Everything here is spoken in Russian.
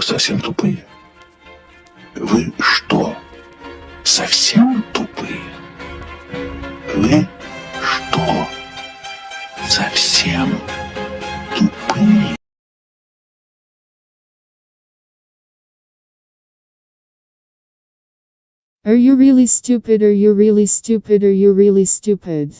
что, совсем тупые? Вы что, совсем тупые? Вы что, совсем тупые? Are you really stupid? Are you really stupid? Are you really stupid?